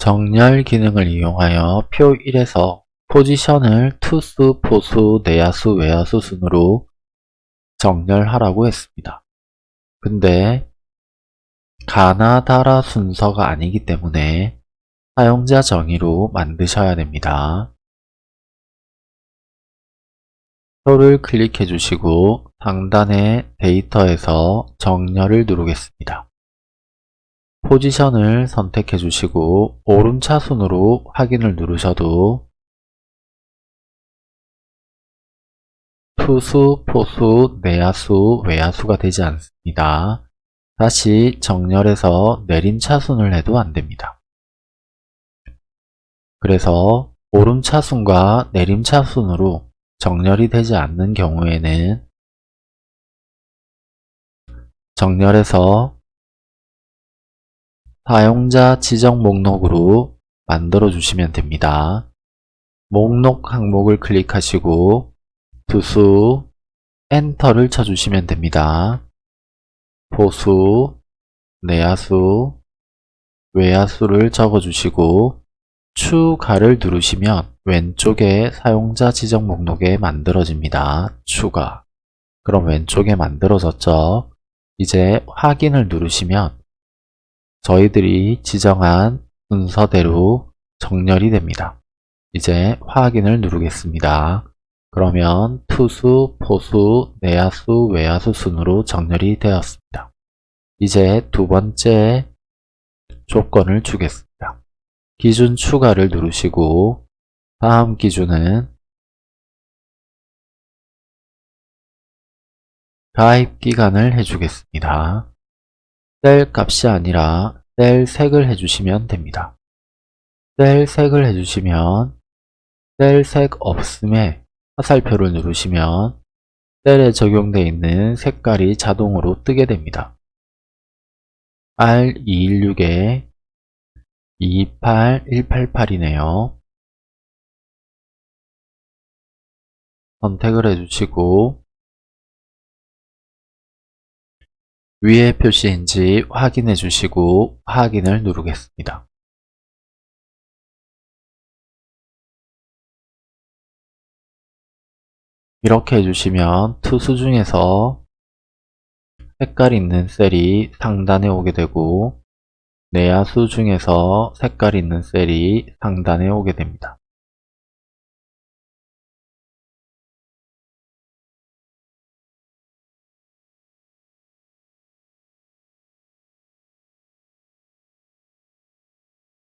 정렬 기능을 이용하여 표 1에서 포지션을 투수, 포수, 내야수, 외야수 순으로 정렬하라고 했습니다. 근데 가나다라 순서가 아니기 때문에 사용자 정의로 만드셔야 됩니다. 표를 클릭해 주시고 상단의 데이터에서 정렬을 누르겠습니다. 포지션을 선택해 주시고 오름차순으로 확인을 누르셔도 투수, 포수, 내야수, 외야수가 되지 않습니다. 다시 정렬해서 내림차순을 해도 안됩니다. 그래서 오름차순과 내림차순으로 정렬이 되지 않는 경우에는 정렬해서 사용자 지정 목록으로 만들어 주시면 됩니다. 목록 항목을 클릭하시고 투수 엔터를 쳐주시면 됩니다. 포수, 내야수, 외야수를 적어주시고 추가를 누르시면 왼쪽에 사용자 지정 목록에 만들어집니다. 추가 그럼 왼쪽에 만들어졌죠? 이제 확인을 누르시면 저희들이 지정한 순서대로 정렬이 됩니다. 이제 확인을 누르겠습니다. 그러면 투수, 포수, 내야수, 외야수 순으로 정렬이 되었습니다. 이제 두 번째 조건을 주겠습니다. 기준 추가를 누르시고 다음 기준은 가입 기간을 해주겠습니다. 셀 값이 아니라 셀 색을 해주시면 됩니다. 셀 색을 해주시면 셀 색 없음에 화살표를 누르시면 셀에 적용되어 있는 색깔이 자동으로 뜨게 됩니다. R216에 28188이네요. 선택을 해주시고 위에 표시인지 확인해 주시고 확인을 누르겠습니다. 이렇게 해주시면 투수 중에서 색깔 있는 셀이 상단에 오게 되고 내야수 중에서 색깔 있는 셀이 상단에 오게 됩니다.